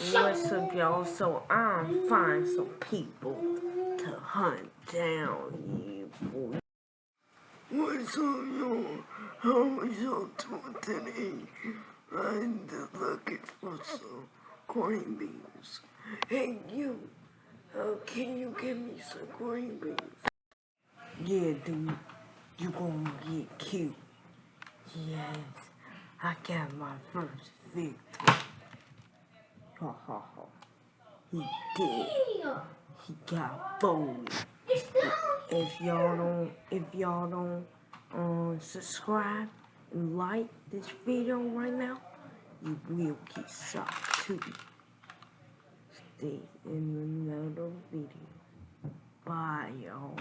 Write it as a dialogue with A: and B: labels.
A: What's up, y'all? So I'm find some people to hunt down you boy.
B: What's up, y'all? How was y'all doing today? I'm looking for some green beans. Hey, you. Uh, can you give me some green beans?
A: Yeah, dude. You gonna get cute. Yes. I got my first victim. Ha ha ha. He did. He got bullied. If y'all don't, if y'all don't um, subscribe and like this video right now, you will get shot too. Stay in another video. Bye, y'all.